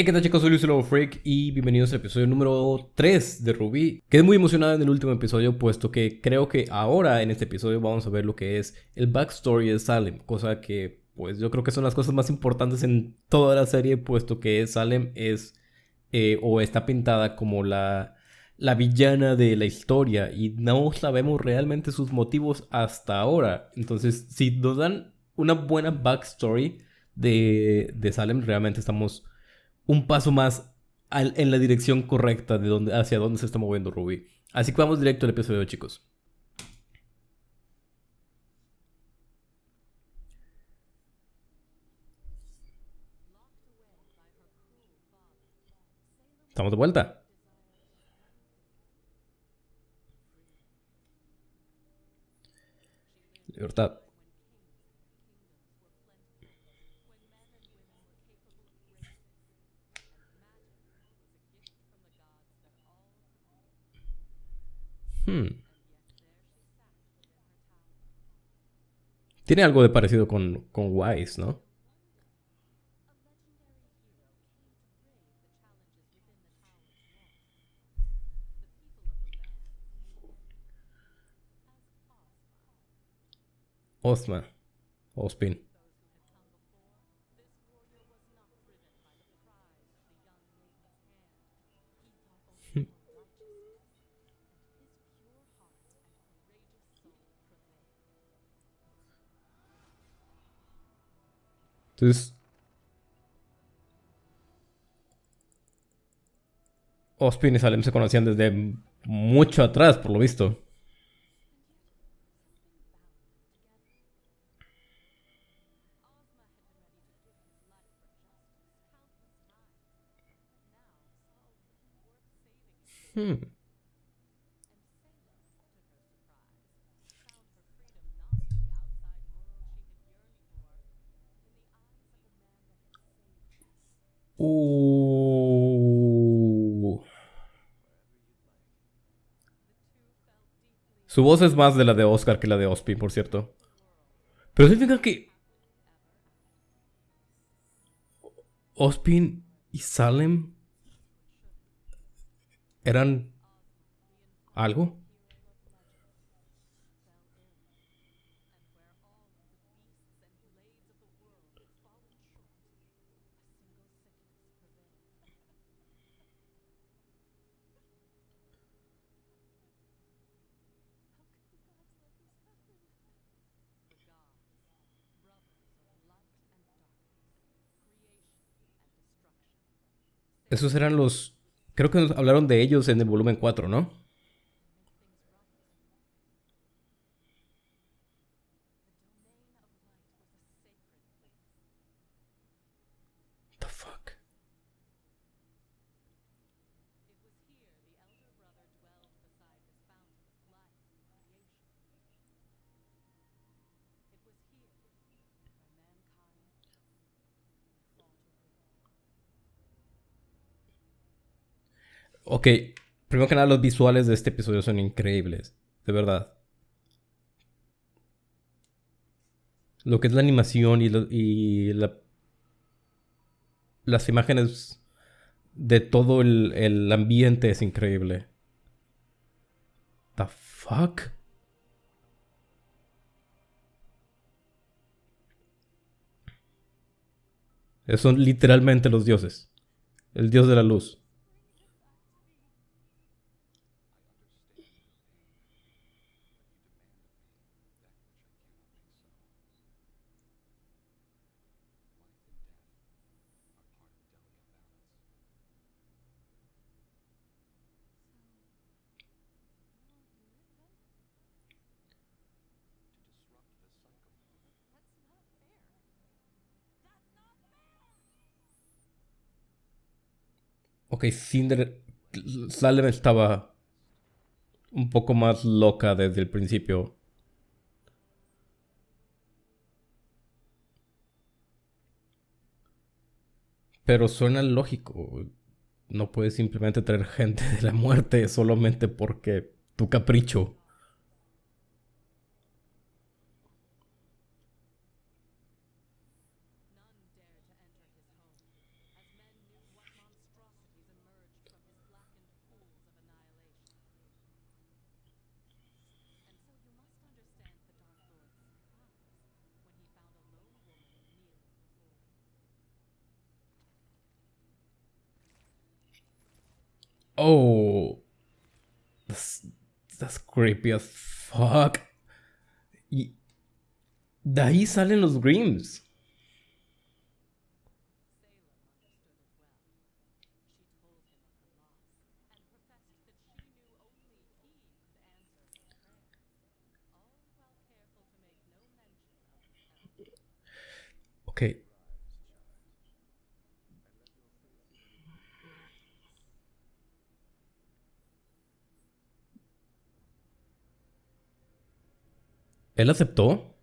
Hey, ¿qué tal chicos? Soy Luis Lobo Freak y bienvenidos al episodio número 3 de Ruby. Quedé muy emocionado en el último episodio puesto que creo que ahora en este episodio vamos a ver lo que es el backstory de Salem, cosa que pues yo creo que son las cosas más importantes en toda la serie puesto que Salem es eh, o está pintada como la, la villana de la historia y no sabemos realmente sus motivos hasta ahora. Entonces si nos dan una buena backstory de, de Salem realmente estamos un paso más en la dirección correcta de donde, hacia dónde se está moviendo Ruby. Así que vamos directo al episodio, chicos. Estamos de vuelta. Libertad. Hmm. Tiene algo de parecido con, con Wise, ¿no? Osma. Ospin. Entonces, Ospin y Salem se conocían desde mucho atrás, por lo visto. Hmm. Uh. Su voz es más de la de Oscar que la de Ospin, por cierto. Pero significa que... Ospin y Salem eran algo. Esos eran los... Creo que nos hablaron de ellos en el volumen 4, ¿no? The fuck? Ok, primero que nada los visuales de este episodio son increíbles, de verdad. Lo que es la animación y, las imágenes de todo el, el ambiente es increíble. The fuck? Son literalmente los dioses. El dios de la luz. Ok, Cinder... Salem estaba un poco más loca desde el principio. Pero suena lógico. No puedes simplemente traer gente de la muerte solamente porque tu capricho. Oh. That's, that's creepy as fuck. Y de ahí salen los Grims. Ok. ¿Él aceptó?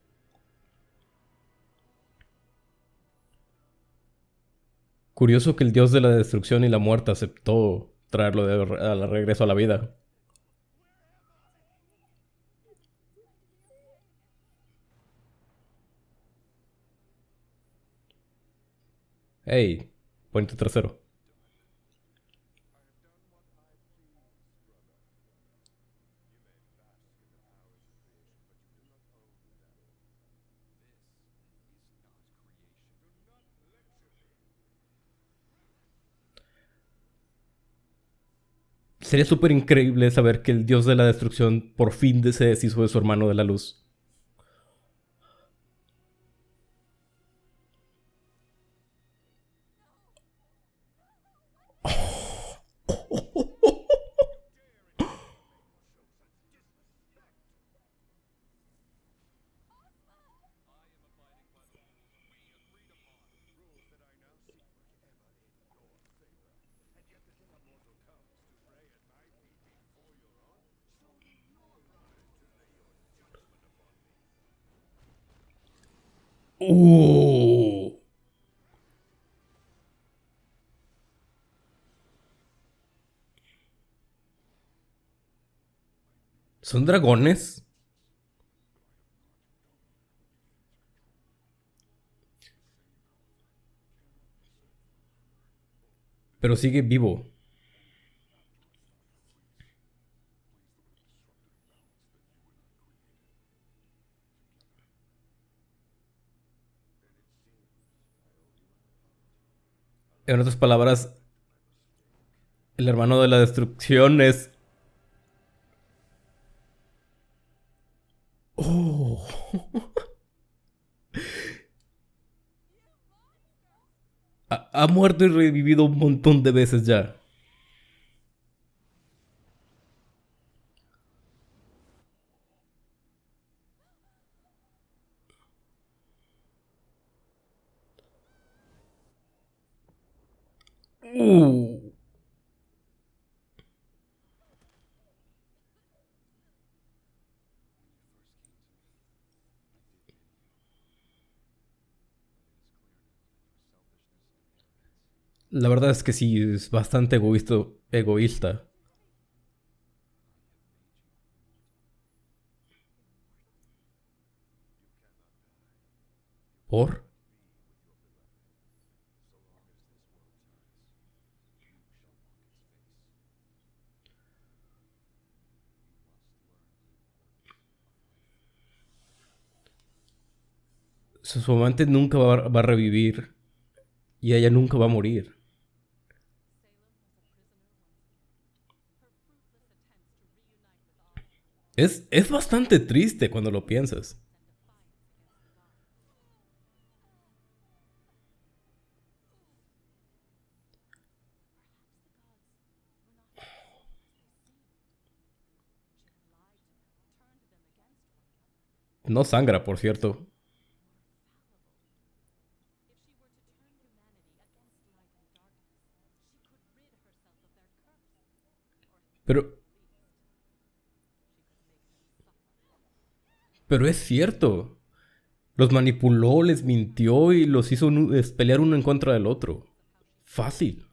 Curioso que el dios de la destrucción y la muerte aceptó traerlo de regreso a la vida. Hey, ponte trasero. Sería súper increíble saber que el dios de la destrucción por fin se deshizo de su hermano de la luz. ¿Son dragones? Pero sigue vivo. En otras palabras, el hermano de la destrucción es... Oh. ha, muerto y revivido un montón de veces ya. Uh. La verdad es que sí, es bastante egoísta. egoísta. ¿Por? Su amante nunca va, a revivir y ella nunca va a morir. Es, es bastante triste cuando lo piensas. No sangra, por cierto. Pero... Pero es cierto. Los manipuló, les mintió y los hizo pelear uno en contra del otro. Fácil.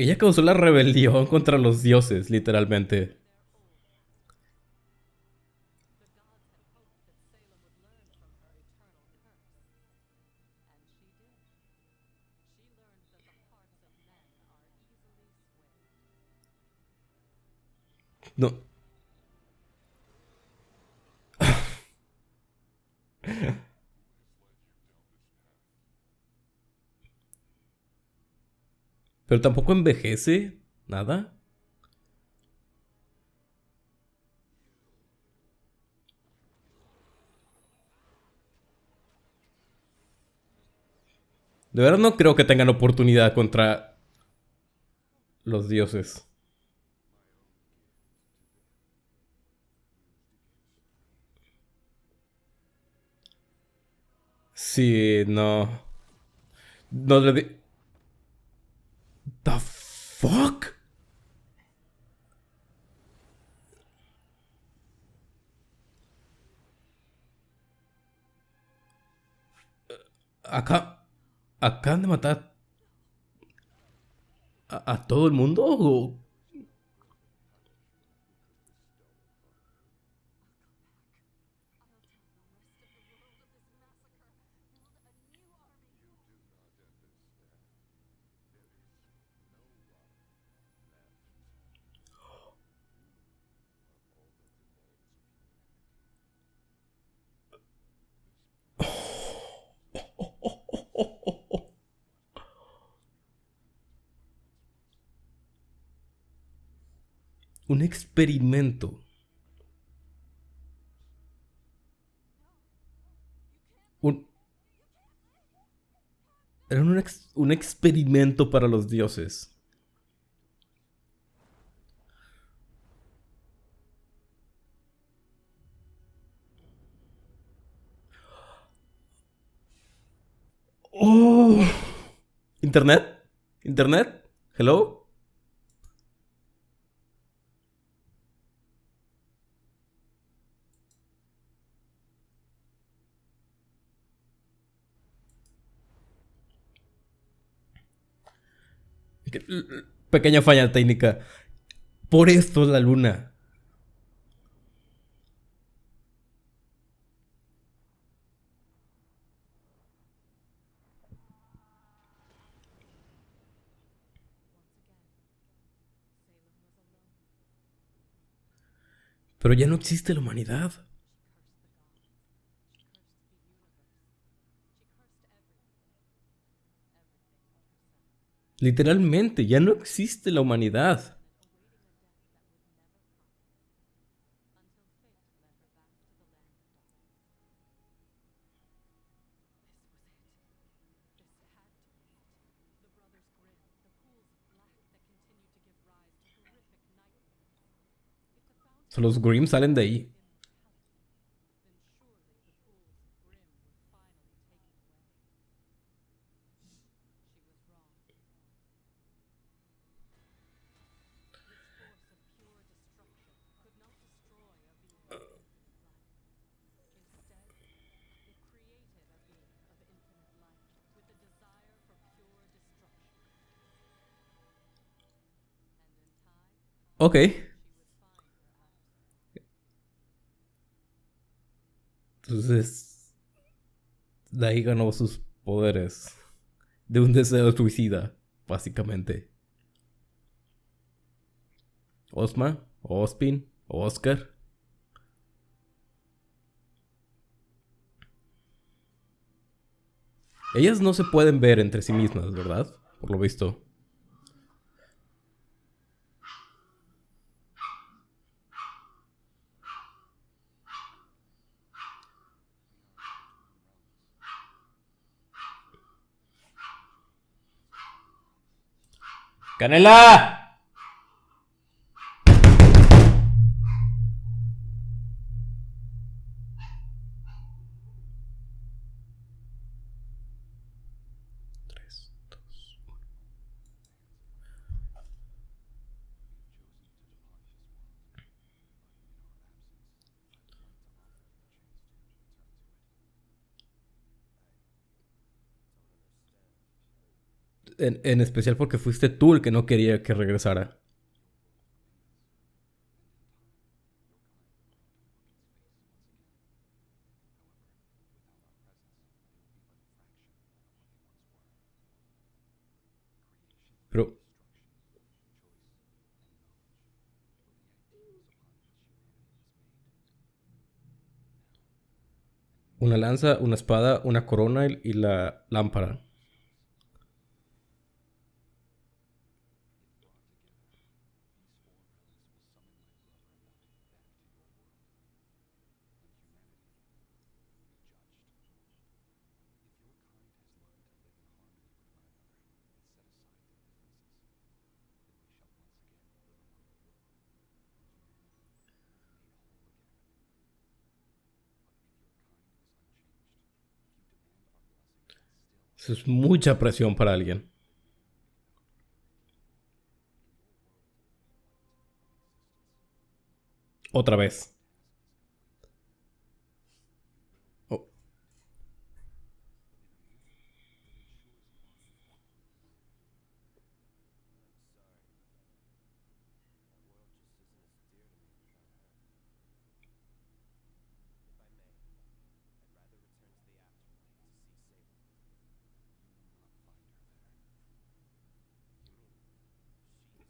Ella causó la rebelión contra los dioses, literalmente. No. Pero tampoco envejece nada. De verdad no creo que tengan oportunidad contra los dioses. Sí, no. No le. The fuck? Acá... ¿Acaban de matar a, a todo el mundo? ¿O? Un experimento. Un, era un, un experimento para los dioses. Oh. ¿Internet? ¿Internet? ¿Hello? Pequeña falla técnica. Por esto la luna. Pero ya no existe la humanidad. Literalmente, ya no existe la humanidad. los Grimm salen de ahí. Ok. Entonces, de ahí ganó sus poderes. De un deseo suicida, básicamente. Osma, Ospin, Oscar. Ellas no se pueden ver entre sí mismas, ¿verdad? Por lo visto. ¡Canela! en, en especial porque fuiste tú el que no quería que regresara. Pero... Una lanza, una espada, una corona y la lámpara. Es mucha presión para alguien. Otra vez.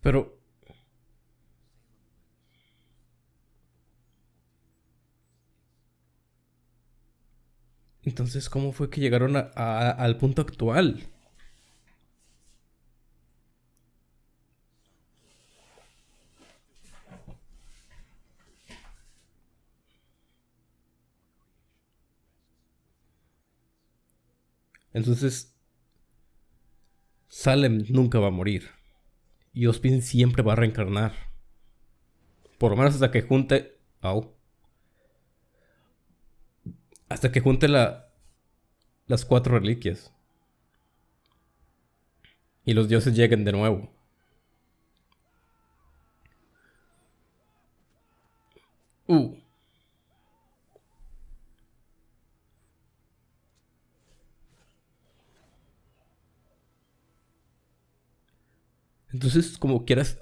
Pero... Entonces, ¿cómo fue que llegaron a- al punto actual? Entonces, Salem nunca va a morir. Y Ospin siempre va a reencarnar. Por lo menos hasta que junte. Au. Hasta que junte la. Las cuatro reliquias. Y los dioses lleguen de nuevo. Uh. Entonces, como quieras.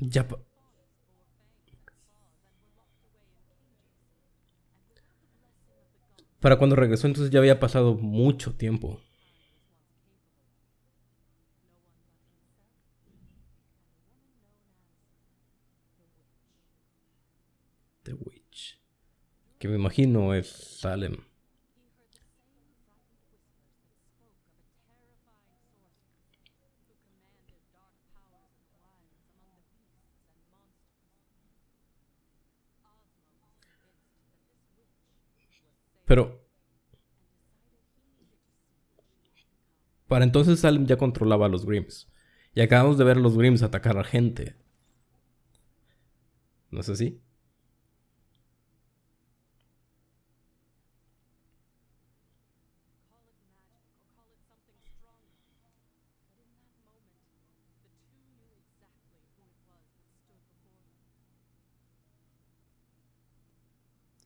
Ya. pa- Para cuando regresó, entonces ya había pasado mucho tiempo. The Witch. Que me imagino es Salem. Pero. Para entonces Salem ya controlaba a los Grims. Y acabamos de ver a los Grims atacar a gente. ¿No es así?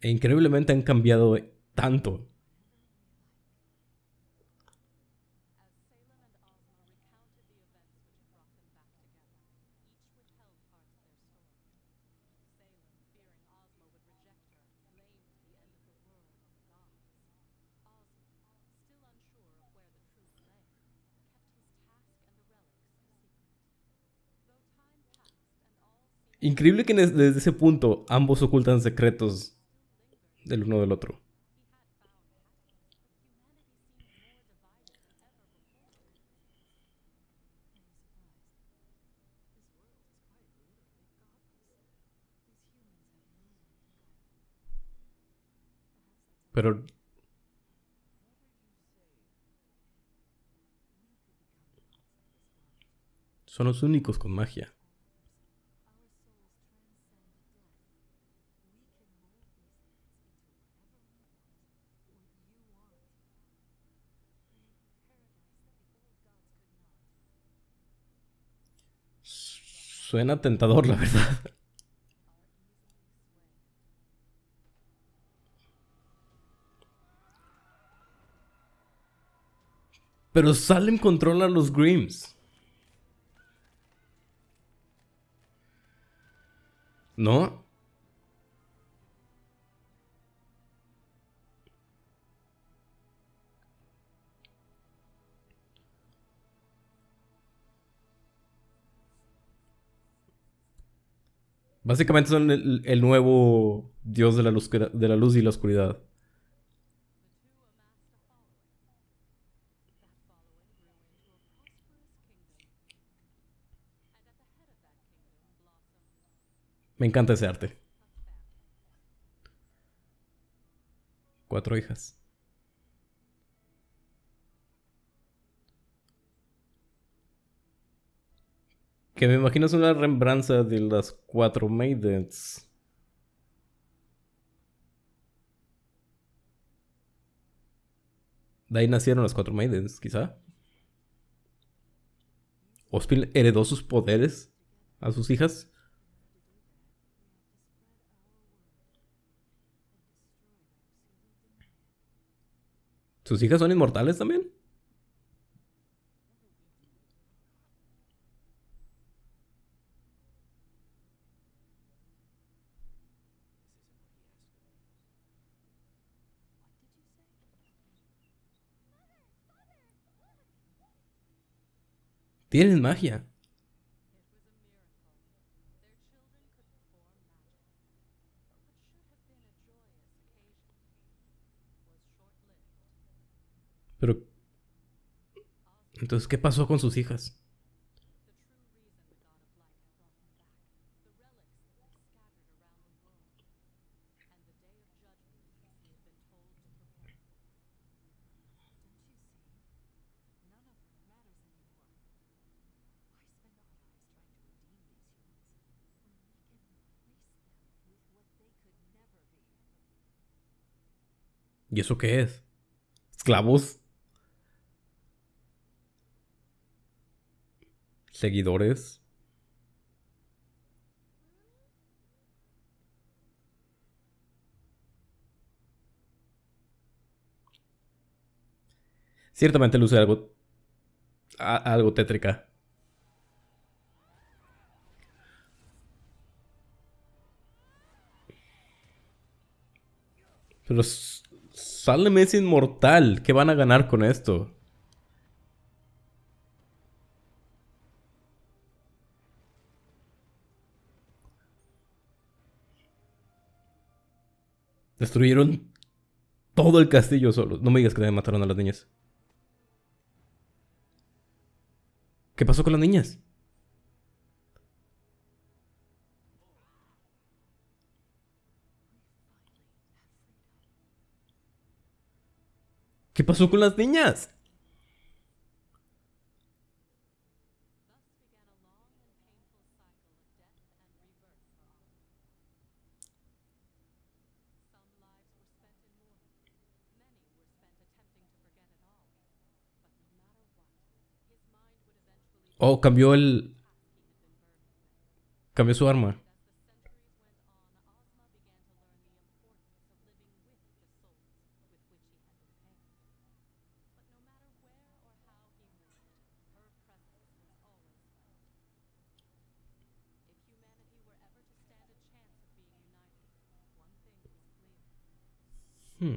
E increíblemente han cambiado tanto. Increíble que des- desde ese punto ambos ocultan secretos del uno del otro. Pero son los únicos con magia. Suena tentador, la verdad. Pero Salem controla a los Grims. ¿No? Básicamente son el, nuevo dios de la, luz, de la luz y la oscuridad. Me encanta ese arte. Cuatro hijas. Que me imagino es una rembranza de las cuatro maidens. De ahí nacieron las cuatro maidens, quizá. Ospil heredó sus poderes a sus hijas. ¿Sus hijas son inmortales también? Tienen magia. Pero... Entonces, ¿qué pasó con sus hijas? ¿Y eso qué es? ¿Esclavos? ¿Seguidores? Ciertamente luce algo... algo tétrica. Pero Salem es inmortal. ¿Qué van a ganar con esto? Destruyeron todo el castillo solo. No me digas que mataron a las niñas. ¿Qué pasó con las niñas? ¿Qué pasó con las niñas? Oh, cambió el... Cambió su arma. Hmm.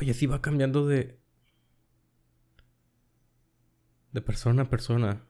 Y así va cambiando de... De persona a persona.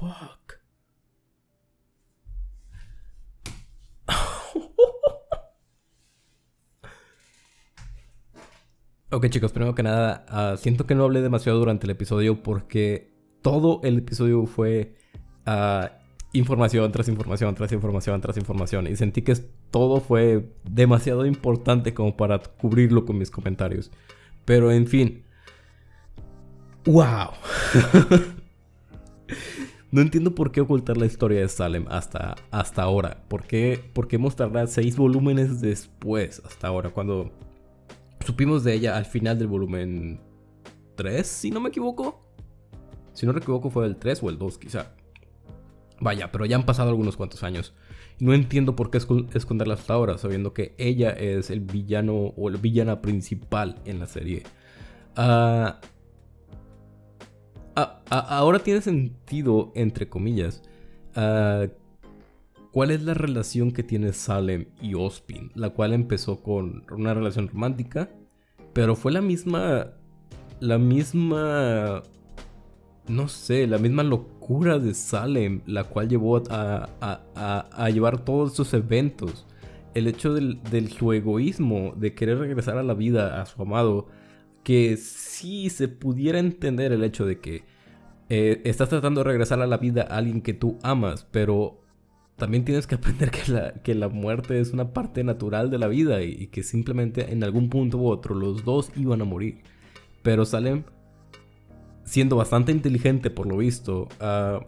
Fuck. Ok chicos, primero que nada, ah, siento que no hablé demasiado durante el episodio porque todo el episodio fue uh, información tras información, tras información, tras información. Y sentí que todo fue demasiado importante como para cubrirlo con mis comentarios. Pero en fin. ¡Wow! No entiendo por qué ocultar la historia de Salem hasta, hasta ahora. ¿Por qué, ¿Por qué mostrarla seis volúmenes después, hasta ahora? Cuando supimos de ella al final del volumen 3, si no me equivoco. Si no me equivoco fue el 3 o el 2 quizá. Vaya, pero ya han pasado algunos cuantos años. No entiendo por qué esconderla hasta ahora, sabiendo que ella es el villano o la villana principal en la serie. Ah, ah, ah, ahora tiene sentido, entre comillas. ¿Cuál es la relación que tiene Salem y Ospin? La cual empezó con una relación romántica, pero fue la misma. La misma. No sé, la misma locura de Salem, la cual llevó a, llevar todos esos eventos. El hecho del, su egoísmo, de querer regresar a la vida a su amado, que sí se pudiera entender el hecho de que eh, estás tratando de regresar a la vida a alguien que tú amas, pero también tienes que aprender que la, que la muerte es una parte natural de la vida y, que simplemente en algún punto u otro los dos iban a morir. Pero Salem, siendo bastante inteligente por lo visto, ah,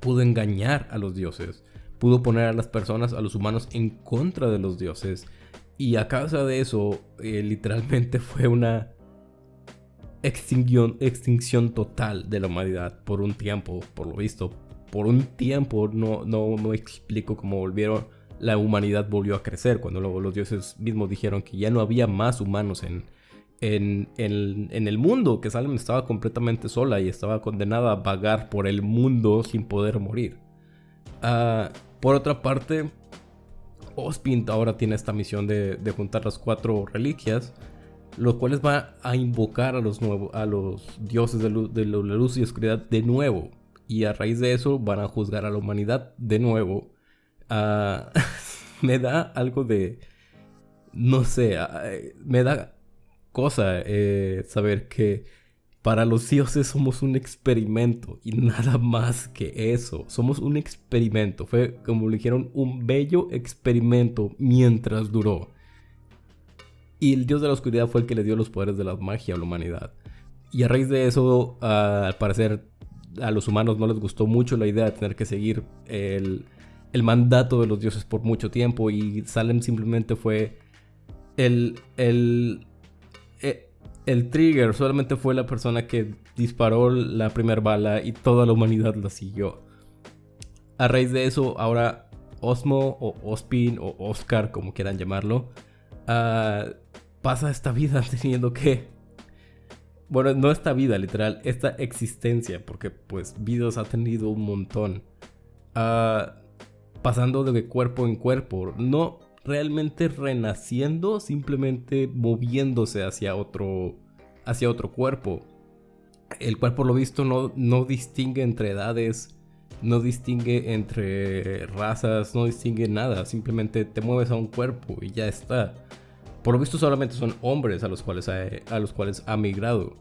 pudo engañar a los dioses, pudo poner a las personas, a los humanos en contra de los dioses. Y a causa de eso, eh, literalmente fue una extinción, extinción total de la humanidad por un tiempo, por lo visto, por un tiempo no, no, no explico cómo volvieron, la humanidad volvió a crecer, cuando luego los dioses mismos dijeron que ya no había más humanos en, en, en, el mundo, que Salem estaba completamente sola y estaba condenada a vagar por el mundo sin poder morir. Ah, por otra parte, Ospin ahora tiene esta misión de, de juntar las cuatro reliquias, los cuales va a invocar a los, a los dioses de, de la luz y oscuridad de nuevo y a raíz de eso van a juzgar a la humanidad de nuevo. Ah, me da algo de... No sé, ah, me da cosa eh, saber que para los dioses somos un experimento y nada más que eso. Somos un experimento. Fue, como le dijeron, un bello experimento mientras duró. Y el dios de la oscuridad fue el que le dio los poderes de la magia a la humanidad. Y a raíz de eso, ah, al parecer, a los humanos no les gustó mucho la idea de tener que seguir el, mandato de los dioses por mucho tiempo y Salem simplemente fue el, el, e, el, trigger, solamente fue la persona que disparó la primera bala y toda la humanidad la siguió. A raíz de eso, ahora Osmo o Ospin o Oscar, como quieran llamarlo, ah, pasa esta vida teniendo que bueno, no esta vida, literal, esta existencia, porque pues vidas ha tenido un montón. Ah, pasando de cuerpo en cuerpo, no realmente renaciendo, simplemente moviéndose hacia otro, hacia otro cuerpo. El cual por lo visto no, no distingue entre edades, no distingue entre razas, no distingue nada, simplemente te mueves a un cuerpo y ya está. Por lo visto solamente son hombres a los cuales ha, a los cuales ha migrado.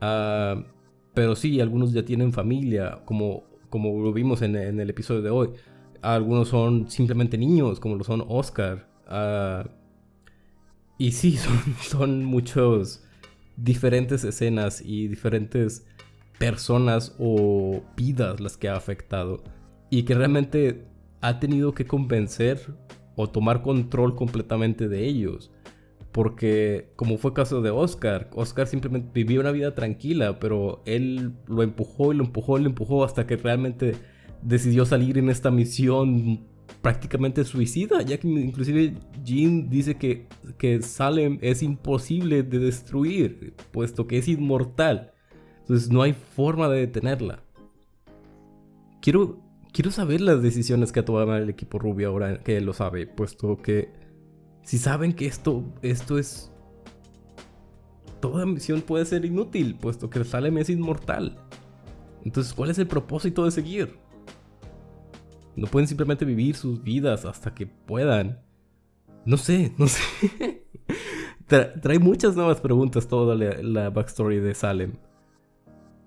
Ah, pero sí, algunos ya tienen familia, como, como lo vimos en, el episodio de hoy. Algunos son simplemente niños, como lo son Oscar. Uh, y sí, son, son muchos diferentes escenas y diferentes personas o vidas las que ha afectado. Y que realmente ha tenido que convencer o tomar control completamente de ellos. Porque como fue caso de Oscar, Oscar simplemente vivía una vida tranquila, pero él lo empujó y lo empujó y lo empujó hasta que realmente decidió salir en esta misión prácticamente suicida, ya que inclusive Jean dice que, que Salem es imposible de destruir, puesto que es inmortal. Entonces no hay forma de detenerla. Quiero, quiero saber las decisiones que ha tomado el equipo Rubio ahora que lo sabe, puesto que si saben que esto, esto es... Toda misión puede ser inútil, puesto que Salem es inmortal. Entonces, ¿cuál es el propósito de seguir? No pueden simplemente vivir sus vidas hasta que puedan. No sé, no sé. trae muchas nuevas preguntas toda la, backstory de Salem.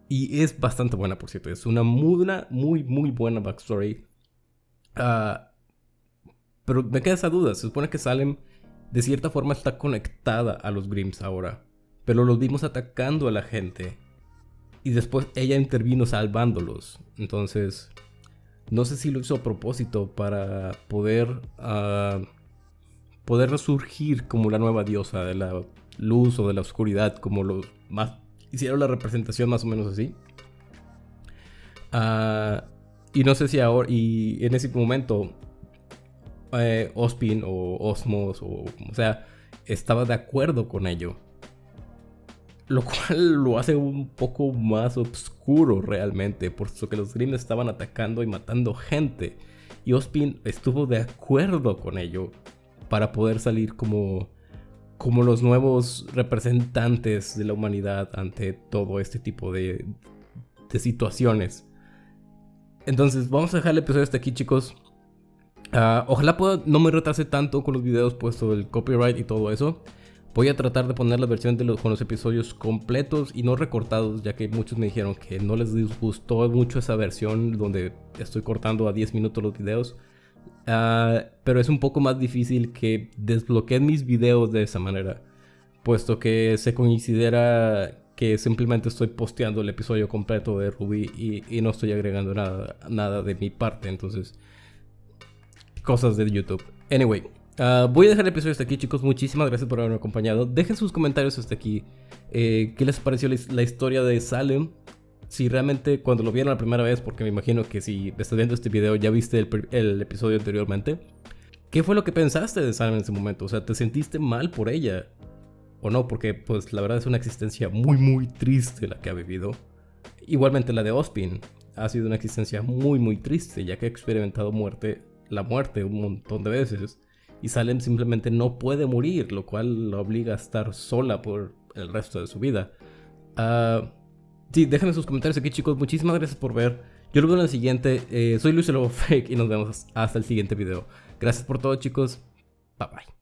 Y es bastante buena, por cierto. Es una muy, muy, muy buena backstory. Ah... Pero me queda esa duda. Se supone que Salem de cierta forma está conectada a los Grimms ahora. Pero los vimos atacando a la gente. y después ella intervino salvándolos. Entonces, no sé si lo hizo a propósito para poder, uh, poder resurgir como la nueva diosa de la luz o de la oscuridad, como los más hicieron la representación más o menos así. Uh, y no sé si ahora, y en ese momento, eh, Ospin o Osmos o como sea, estaba de acuerdo con ello. Lo cual lo hace un poco más oscuro realmente, puesto que los Grimm estaban atacando y matando gente. Y Ospin estuvo de acuerdo con ello para poder salir como, como los nuevos representantes de la humanidad ante todo este tipo de, de situaciones. Entonces, vamos a dejar el episodio hasta aquí, chicos. Ah, ojalá pueda, no me retrase tanto con los videos, puesto el copyright y todo eso. Voy a tratar de poner la versión de los, con los episodios completos y no recortados, ya que muchos me dijeron que no les gustó mucho esa versión donde estoy cortando a 10 minutos los videos. Ah, pero es un poco más difícil que desbloqueen mis videos de esa manera, puesto que se considera que simplemente estoy posteando el episodio completo de Ruby y, no estoy agregando nada, nada de mi parte. Entonces, cosas de YouTube. Anyway, uh, voy a dejar el episodio hasta aquí, chicos. Muchísimas gracias por haberme acompañado. Dejen sus comentarios hasta aquí. Eh, ¿Qué les pareció la, historia de Salem? Si realmente cuando lo vieron la primera vez, porque me imagino que si estás viendo este video ya viste el, el episodio anteriormente. ¿Qué fue lo que pensaste de Salem en ese momento? O sea, ¿te sentiste mal por ella? o no, porque pues la verdad es una existencia muy muy triste la que ha vivido. Igualmente la de Ospin ha sido una existencia muy muy triste, ya que ha experimentado muerte, la muerte un montón de veces. Y Salem simplemente no puede morir, lo cual la obliga a estar sola por el resto de su vida. Uh, sí, déjenme sus comentarios aquí chicos, muchísimas gracias por ver. Yo lo veo en el siguiente, eh, soy Luis Lobo Fake y nos vemos hasta el siguiente video. Gracias por todo chicos, bye bye.